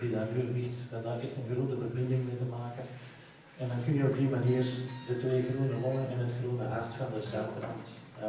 die daar nu ligt, dat daar echt een groene verbinding mee te maken. En dan kun je op die manier de twee groene longen en het groene hart van de Zuidrand